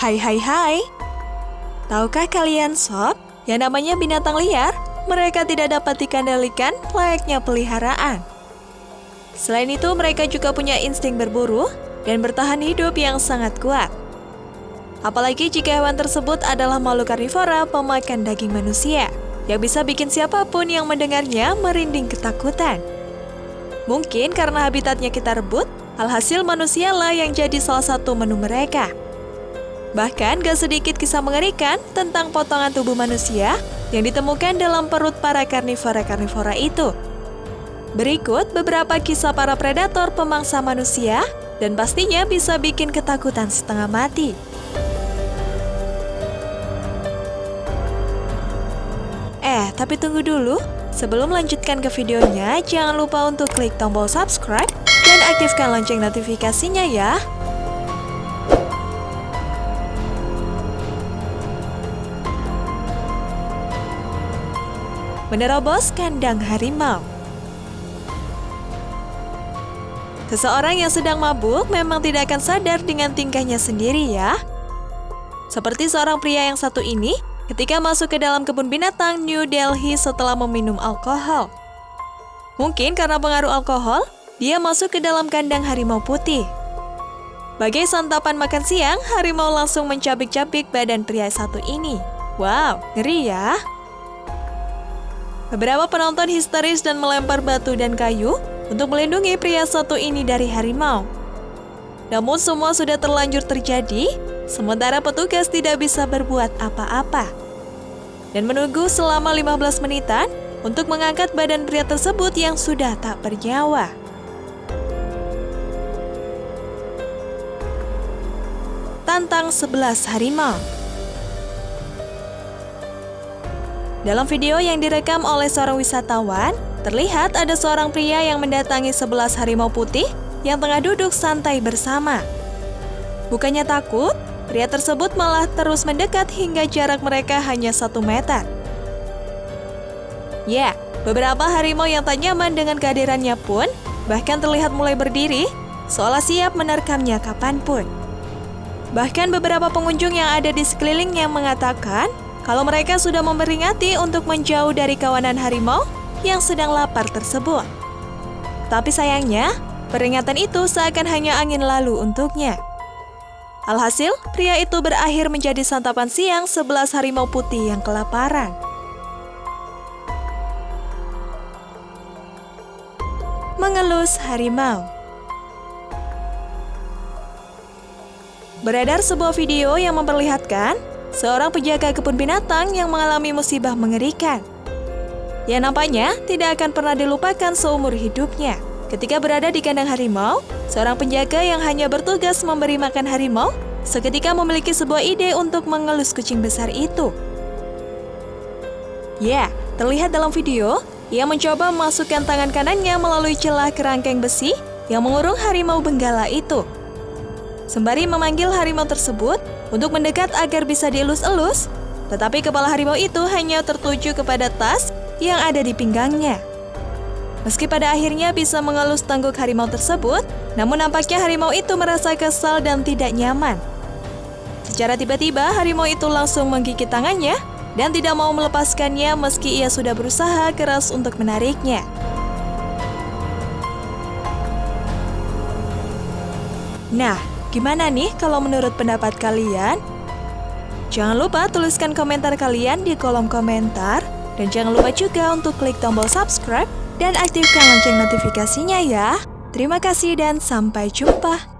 Hai hai hai. Tahukah kalian sob, yang namanya binatang liar, mereka tidak dapat dikendalikan layaknya peliharaan. Selain itu, mereka juga punya insting berburu dan bertahan hidup yang sangat kuat. Apalagi jika hewan tersebut adalah makhluk karnivora pemakan daging manusia, yang bisa bikin siapa pun yang mendengarnya merinding ketakutan. Mungkin karena habitatnya kita rebut, alhasil manusialah yang jadi salah satu menu mereka. Bahkan gak sedikit kisah mengerikan tentang potongan tubuh manusia yang ditemukan dalam perut para karnivora-karnivora itu. Berikut beberapa kisah para predator pemangsa manusia dan pastinya bisa bikin ketakutan setengah mati. Eh, tapi tunggu dulu. Sebelum melanjutkan ke videonya, jangan lupa untuk klik tombol subscribe dan aktifkan lonceng notifikasinya ya. Menerobos kandang harimau. Seseorang yang sedang mabuk memang tidak akan sadar dengan tingkahnya sendiri ya. Seperti seorang pria yang satu ini ketika masuk ke dalam kebun binatang New Delhi setelah meminum alkohol. Mungkin karena pengaruh alkohol, dia masuk ke dalam kandang harimau putih. Bagai santapan makan siang, harimau langsung mencabik-cabik badan pria satu ini. Wow, ngeri ya! Beberapa penonton histeris dan melempar batu dan kayu untuk melindungi pria satu ini dari harimau. Namun semua sudah terlanjur terjadi, sementara petugas tidak bisa berbuat apa-apa. Dan menunggu selama 15 menitan untuk mengangkat badan pria tersebut yang sudah tak bernyawa. Tantang 11 harimau Dalam video yang direkam oleh seorang wisatawan, terlihat ada seorang pria yang mendatangi 11 harimau putih yang tengah duduk santai bersama. Bukannya takut, pria tersebut malah terus mendekat hingga jarak mereka hanya satu meter. Ya, beberapa harimau yang tak nyaman dengan kehadirannya pun bahkan terlihat mulai berdiri, seolah siap menerkamnya kapan pun. Bahkan beberapa pengunjung yang ada di sekelilingnya mengatakan kalau mereka sudah memperingati untuk menjauh dari kawanan harimau yang sedang lapar tersebut. Tapi sayangnya, peringatan itu seakan hanya angin lalu untuknya. Alhasil, pria itu berakhir menjadi santapan siang sebelas harimau putih yang kelaparan. Mengelus harimau Beredar sebuah video yang memperlihatkan seorang penjaga kebun binatang yang mengalami musibah mengerikan. Yang nampaknya tidak akan pernah dilupakan seumur hidupnya. Ketika berada di kandang harimau, seorang penjaga yang hanya bertugas memberi makan harimau seketika memiliki sebuah ide untuk mengelus kucing besar itu. Ya, terlihat dalam video, ia mencoba memasukkan tangan kanannya melalui celah kerangkeng besi yang mengurung harimau benggala itu. Sembari memanggil harimau tersebut, untuk mendekat agar bisa dielus-elus, tetapi kepala harimau itu hanya tertuju kepada tas yang ada di pinggangnya. Meski pada akhirnya bisa mengelus tangguk harimau tersebut, namun nampaknya harimau itu merasa kesal dan tidak nyaman. Secara tiba-tiba, harimau itu langsung menggigit tangannya dan tidak mau melepaskannya meski ia sudah berusaha keras untuk menariknya. Nah, Gimana nih kalau menurut pendapat kalian? Jangan lupa tuliskan komentar kalian di kolom komentar. Dan jangan lupa juga untuk klik tombol subscribe dan aktifkan lonceng notifikasinya ya. Terima kasih dan sampai jumpa.